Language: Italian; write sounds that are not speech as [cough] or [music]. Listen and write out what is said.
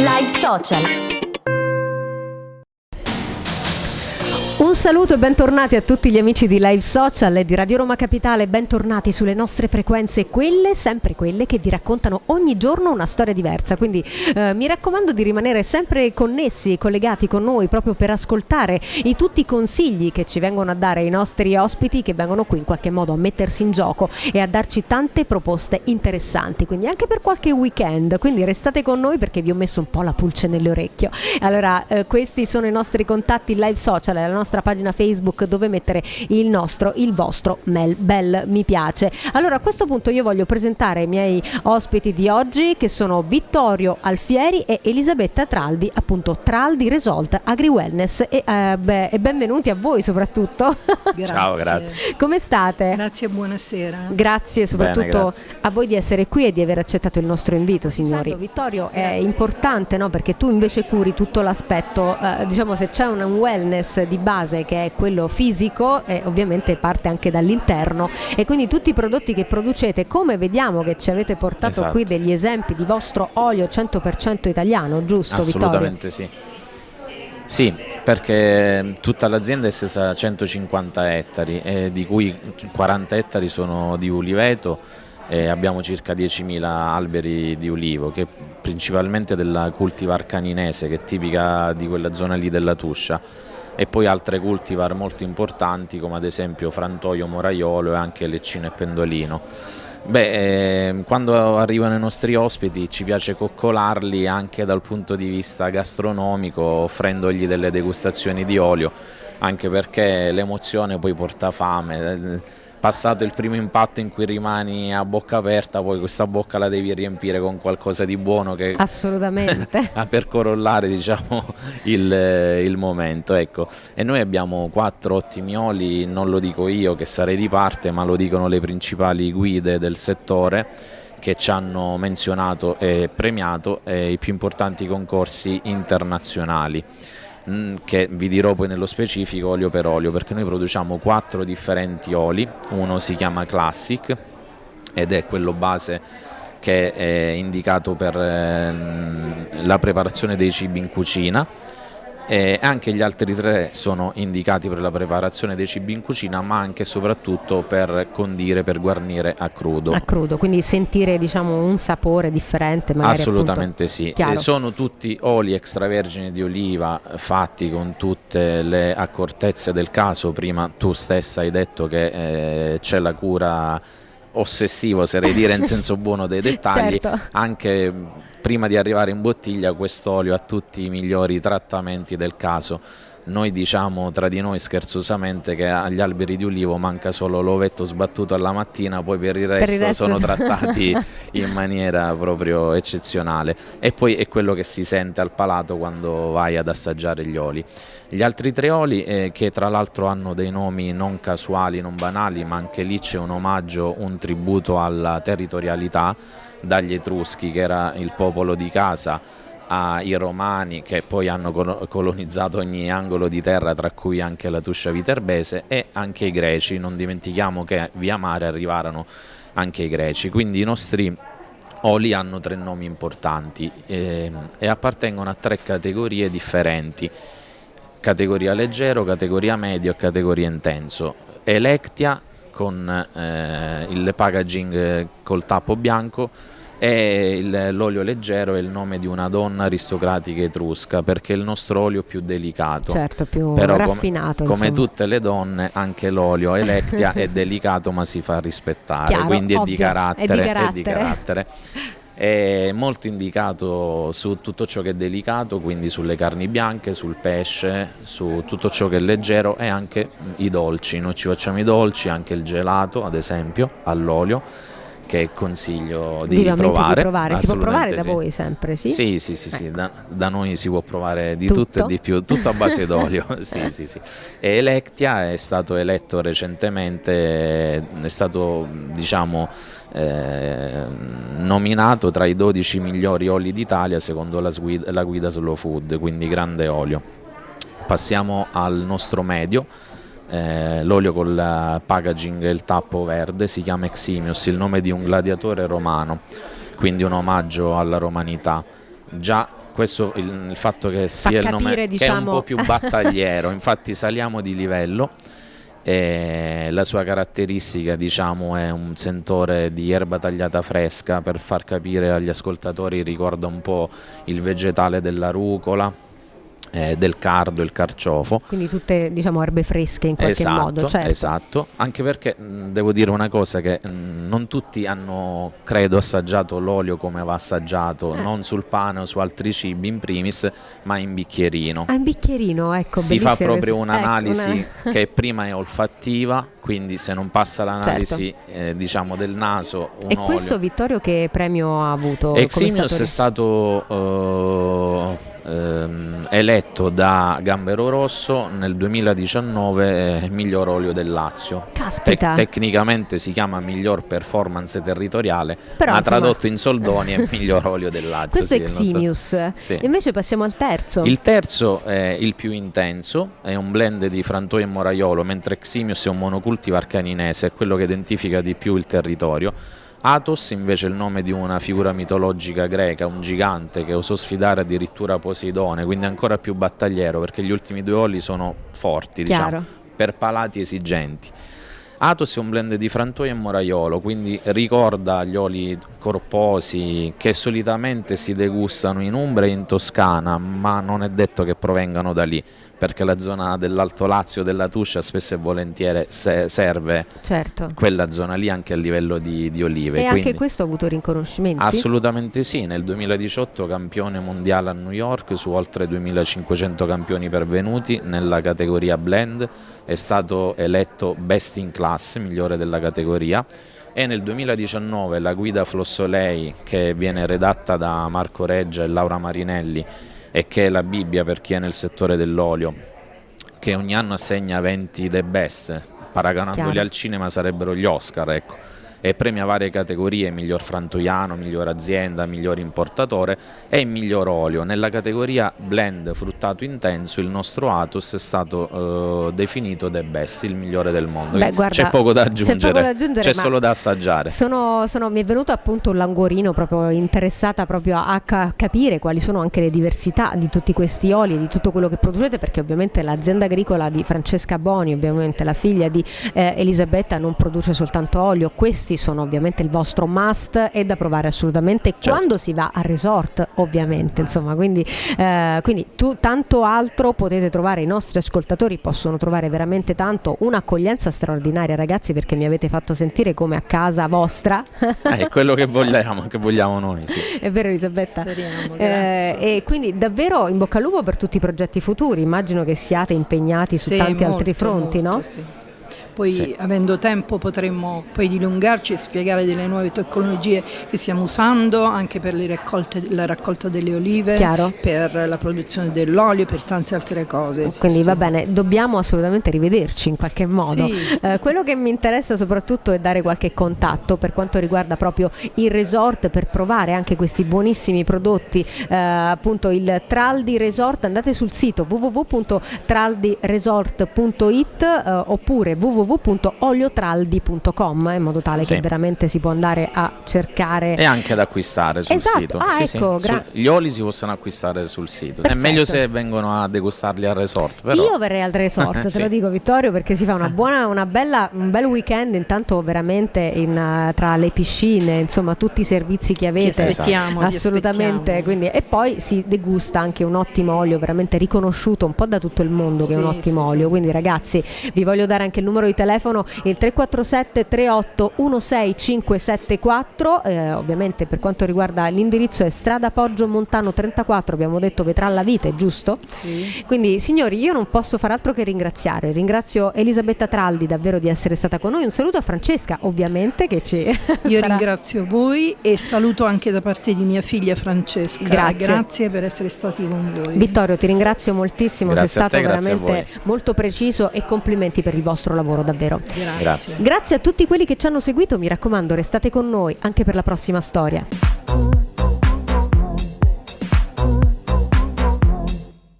Live Social. Un saluto e bentornati a tutti gli amici di Live Social e di Radio Roma Capitale, bentornati sulle nostre frequenze, quelle, sempre quelle che vi raccontano ogni giorno una storia diversa, quindi eh, mi raccomando di rimanere sempre connessi, collegati con noi proprio per ascoltare i tutti i consigli che ci vengono a dare i nostri ospiti che vengono qui in qualche modo a mettersi in gioco e a darci tante proposte interessanti, quindi anche per qualche weekend, quindi restate con noi perché vi ho messo un po' la pulce nell'orecchio. Allora, eh, questi sono i nostri contatti Live Social, la nostra nostra pagina Facebook dove mettere il nostro, il vostro mail, bel mi piace. Allora a questo punto io voglio presentare i miei ospiti di oggi che sono Vittorio Alfieri e Elisabetta Traldi, appunto Traldi Result Agri Wellness e, eh, beh, e benvenuti a voi soprattutto. Grazie. [laughs] Ciao, grazie. Come state? Grazie e buonasera. Grazie soprattutto Bene, grazie. a voi di essere qui e di aver accettato il nostro invito, signori. Certo, Vittorio, grazie. è importante no? perché tu invece curi tutto l'aspetto, eh, diciamo se c'è un wellness di base base che è quello fisico e ovviamente parte anche dall'interno e quindi tutti i prodotti che producete come vediamo che ci avete portato esatto. qui degli esempi di vostro olio 100% italiano giusto Assolutamente Vittorio? sì sì, perché tutta l'azienda è stesa a 150 ettari, eh, di cui 40 ettari sono di uliveto e abbiamo circa 10.000 alberi di ulivo, che principalmente della cultivar caninese, che è tipica di quella zona lì della Tuscia e poi altre cultivar molto importanti come ad esempio Frantoio, Moraiolo e anche Leccino e Pendolino. Beh, eh, quando arrivano i nostri ospiti ci piace coccolarli anche dal punto di vista gastronomico offrendogli delle degustazioni di olio anche perché l'emozione poi porta fame passato il primo impatto in cui rimani a bocca aperta, poi questa bocca la devi riempire con qualcosa di buono che assolutamente [laughs] per corollare diciamo, il, il, momento. Ecco. E noi abbiamo quattro ottimi oli, non lo dico io che sarei di parte, ma lo dicono le principali guide del settore che ci hanno menzionato e premiato eh, i più importanti concorsi internazionali. Mm, che vi dirò poi nello specifico olio per olio perché noi produciamo quattro differenti oli, uno si chiama Classic ed è quello base che è indicato per ehm, la preparazione dei cibi in cucina e anche gli altri tre sono indicati per la preparazione dei cibi in cucina ma anche e soprattutto per condire, per guarnire a crudo. A crudo, quindi sentire diciamo, un sapore differente Assolutamente sì, sono tutti oli extravergini di oliva fatti con tutte le accortezze del caso, prima tu stessa hai detto che eh, c'è la cura ossessiva, oserei dire in [laughs] senso buono dei dettagli, certo. anche prima di arrivare in bottiglia quest'olio ha tutti i migliori trattamenti del caso. Noi diciamo tra di noi scherzosamente che agli alberi di ulivo manca solo l'ovetto sbattuto alla mattina, poi per il resto, per il resto sono trattati [laughs] in maniera proprio eccezionale. E poi è quello che si sente al palato quando vai ad assaggiare gli oli. Gli altri tre oli eh, che tra l'altro hanno dei nomi non casuali, non banali, ma anche lì c'è un omaggio, un tributo alla territorialità dagli Etruschi che era il popolo di casa ai Romani che poi hanno colonizzato ogni angolo di terra tra cui anche la Tuscia Viterbese e anche i Greci, non dimentichiamo che via mare arrivarono anche i Greci, quindi i nostri oli hanno tre nomi importanti eh, e appartengono a tre categorie differenti, categoria leggero, categoria medio e categoria intenso. Electia con eh, il packaging col tappo bianco e l'olio leggero è il nome di una donna aristocratica etrusca perché è il nostro olio più delicato. Certo, più Però raffinato. Come, come tutte le donne, anche l'olio Electia è [laughs] delicato ma si fa rispettare, Chiaro, quindi è di, carattere, è di carattere. È di carattere. È molto indicato su tutto ciò che è delicato, quindi sulle carni bianche, sul pesce, su tutto ciò che è leggero e anche i dolci. Noi ci facciamo i dolci, anche il gelato ad esempio, all'olio che consiglio di provare. Di provare. Si può provare da voi sempre, sì? Sì, sì, sì, ecco. sì. Da, da, noi si può provare di tutto, tutto e di più, tutto a base [laughs] d'olio. sì, sì, sì. E Electia è stato eletto recentemente, è stato diciamo eh, nominato tra i 12 migliori oli d'Italia secondo la la guida Slow Food, quindi grande olio. Passiamo al nostro medio, eh, l'olio col packaging e il tappo verde si chiama Eximius, il nome di un gladiatore romano, quindi un omaggio alla romanità. Già questo il, il fatto che sia capire, il nome diciamo... che è un po' più battagliero, [laughs] infatti saliamo di livello e la sua caratteristica diciamo è un sentore di erba tagliata fresca per far capire agli ascoltatori ricorda un po' il vegetale della rucola eh, del cardo, il carciofo. Quindi tutte diciamo erbe fresche in qualche esatto, modo. Certo. Esatto, anche perché mh, devo dire una cosa che mh, non tutti hanno, credo, assaggiato l'olio come va assaggiato, eh. non sul pane o su altri cibi in primis, ma in bicchierino. Ah, in bicchierino, ecco. Si fa proprio questo. un'analisi ecco, una... [laughs] che prima è olfattiva, quindi se non passa l'analisi certo. eh, diciamo del naso un E questo olio. Vittorio che premio ha avuto? Eximius è stato... Uh, ehm, eletto da Gambero Rosso nel 2019 eh, miglior olio del Lazio. Caspita. Te- tecnicamente si chiama miglior performance territoriale, Però, ma insomma... tradotto in soldoni è [laughs] miglior olio del Lazio. Questo sì, è Eximius. Nostro... Sì. Invece passiamo al terzo. Il terzo è il più intenso, è un blend di frantoio e moraiolo, mentre Eximius è un monocultivar caninese, è quello che identifica di più il territorio. Athos invece è il nome di una figura mitologica greca, un gigante che osò sfidare addirittura Poseidone, quindi ancora più battagliero perché gli ultimi due oli sono forti, diciamo, per palati esigenti. Athos è un blend di frantoio e moraiolo, quindi ricorda gli oli corposi che solitamente si degustano in Umbria e in Toscana, ma non è detto che provengano da lì perché la zona dell'Alto Lazio, della Tuscia, spesso e volentieri se serve certo. quella zona lì anche a livello di, di olive. E Quindi, anche questo ha avuto riconoscimenti? Assolutamente sì, nel 2018 campione mondiale a New York su oltre 2500 campioni pervenuti nella categoria blend, è stato eletto best in class, migliore della categoria e nel 2019 la guida Flossolei che viene redatta da Marco Reggia e Laura Marinelli e che è la Bibbia per chi è nel settore dell'olio, che ogni anno assegna 20 the best, paragonandoli Chiaro. al cinema sarebbero gli Oscar, ecco e premia varie categorie, miglior frantoiano, miglior azienda, miglior importatore e miglior olio. Nella categoria blend fruttato intenso il nostro Atos è stato eh, definito the best, il migliore del mondo. C'è poco da aggiungere, c'è, solo da assaggiare. Sono, sono, mi è venuto appunto un languorino proprio interessata proprio a, a, capire quali sono anche le diversità di tutti questi oli e di tutto quello che producete perché ovviamente l'azienda agricola di Francesca Boni, ovviamente la figlia di eh, Elisabetta non produce soltanto olio, questi sono ovviamente il vostro must e da provare assolutamente certo. quando si va a resort ovviamente insomma quindi, eh, quindi tu, tanto altro potete trovare i nostri ascoltatori possono trovare veramente tanto un'accoglienza straordinaria ragazzi perché mi avete fatto sentire come a casa vostra eh, è quello che vogliamo che vogliamo noi sì. [laughs] è vero Elisabetta Speriamo, eh, e quindi davvero in bocca al lupo per tutti i progetti futuri immagino che siate impegnati su sì, tanti molto, altri fronti molto, no? Sì poi sì. avendo tempo potremmo poi dilungarci e spiegare delle nuove tecnologie che stiamo usando anche per raccolte, la raccolta delle olive, Chiaro. per la produzione dell'olio, per tante altre cose. Quindi sì, va sì. bene, dobbiamo assolutamente rivederci in qualche modo. Sì. Eh, quello che mi interessa soprattutto è dare qualche contatto per quanto riguarda proprio il resort per provare anche questi buonissimi prodotti, eh, appunto il Traldi Resort, andate sul sito www.traldiresort.it eh, oppure www.oliotraldi.com in modo tale Sì. che veramente si può andare a cercare e anche da acquistare sul Esatto. sito Ah, Sì, ecco, sì. gra- gli oli si possono acquistare sul sito è Perfetto. meglio se vengono a degustarli al resort però Io verrei al resort, [laughs] te Sì. lo dico Vittorio, perché si fa una [laughs] buona, una bella, un bel weekend intanto veramente in, eh, tra le piscine, insomma tutti i servizi che avete. aspettiamo, Assolutamente, quindi, e poi si degusta anche un ottimo olio veramente riconosciuto un po' da tutto il mondo che è un ottimo sì, olio. sì. Quindi ragazzi, vi voglio dare anche il numero di telefono, il 347 38 16574, eh, ovviamente per quanto riguarda l'indirizzo è strada Poggio Montano 34, abbiamo detto Vetralla Vite, giusto? Sì. Quindi signori io non posso far altro che ringraziare, ringrazio Elisabetta Traldi davvero di essere stata con noi, un saluto a Francesca ovviamente che ci Io sarà- ringrazio voi e saluto anche da parte di mia figlia Francesca. Grazie. Grazie per essere stati con voi. Vittorio ti ringrazio moltissimo, Grazie sei stato te, veramente molto preciso e complimenti per il vostro lavoro davvero. Grazie. Grazie. Grazie a tutti quelli che ci hanno seguito, mi raccomando restate con noi anche per la prossima storia.